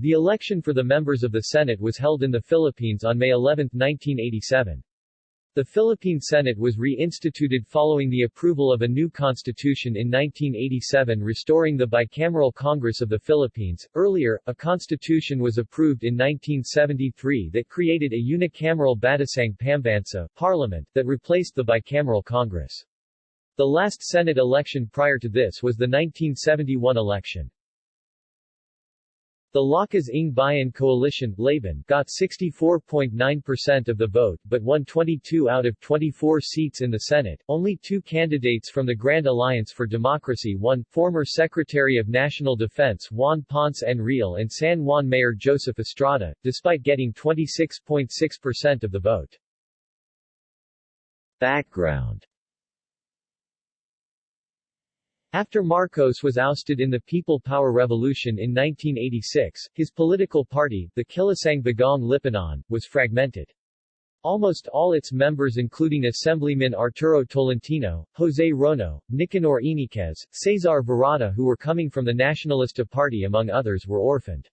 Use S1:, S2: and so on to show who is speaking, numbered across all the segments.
S1: The election for the members of the Senate was held in the Philippines on May 11, 1987. The Philippine Senate was reinstituted following the approval of a new constitution in 1987 restoring the bicameral Congress of the Philippines. Earlier, a constitution was approved in 1973 that created a unicameral Batasang Pambansa parliament that replaced the bicameral Congress. The last Senate election prior to this was the 1971 election. The Lakas ng Bayan coalition Laban got 64.9% of the vote but won 22 out of 24 seats in the Senate. Only two candidates from the Grand Alliance for Democracy won, former Secretary of National Defense Juan Ponce Enrile and San Juan Mayor Joseph Estrada, despite getting 26.6% of the vote. Background after Marcos was ousted in the People Power Revolution in 1986, his political party, the Kilusang Bagong Lipunan, was fragmented. Almost all its members including Assemblyman Arturo Tolentino, Jose Rono, Nicanor Yñiguez, Cesar Virata who were coming from the Nacionalista Party among others were orphaned.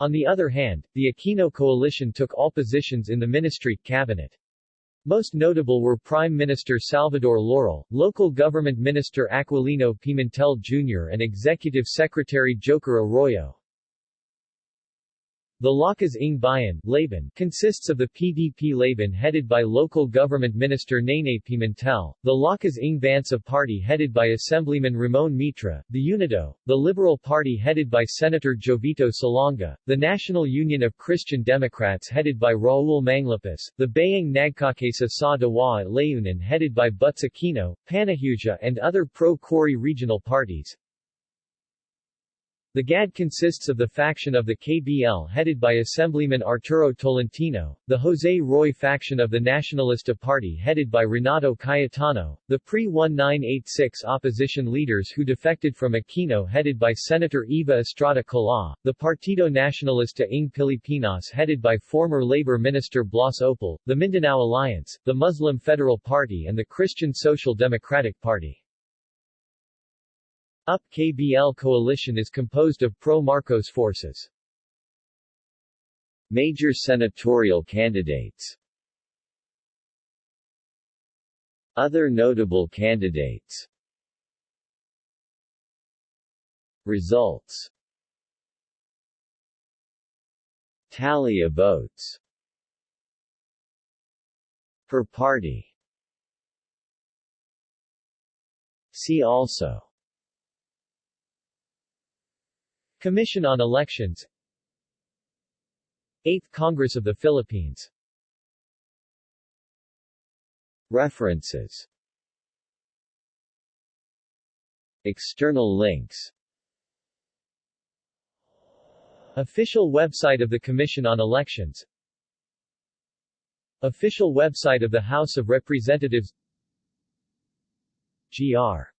S1: On the other hand, the Aquino coalition took all positions in the ministry, cabinet. Most notable were Prime Minister Salvador Laurel, Local Government Minister Aquilino Pimentel Jr. and Executive Secretary Joker Arroyo. The Lakas ng Bayan Laban consists of the PDP Laban headed by local government minister Nene Pimentel, the Lakas ng Bansa party headed by Assemblyman Ramon Mitra, the UNIDO, the Liberal Party headed by Senator Jovito Salonga, the National Union of Christian Democrats headed by Raul Manglapus, the Bayang Nagkakaisa sa Diwa at Layunin headed by Butz Aquino, Panaghiusa and other pro-Cory regional parties. The GAD consists of the faction of the KBL headed by Assemblyman Arturo Tolentino, the Jose Roy faction of the Nacionalista Party headed by Renato Cayetano, the pre-1986 opposition leaders who defected from Aquino headed by Senator Eva Estrada Kalaw, the Partido Nacionalista ng Pilipinas headed by former Labor Minister Blas Ople, the Mindanao Alliance, the Muslim Federal Party and the Christian Social Democratic Party. UP KBL coalition is composed of pro-Marcos forces. Major senatorial candidates. Other notable candidates. Results. Tally of votes. Per party. See also Commission on Elections. 8th Congress of the Philippines. References. External links. Official website of the Commission on Elections. Official website of the House of Representatives. GR.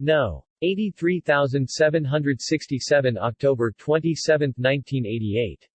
S1: No. 83767 October 27, 1988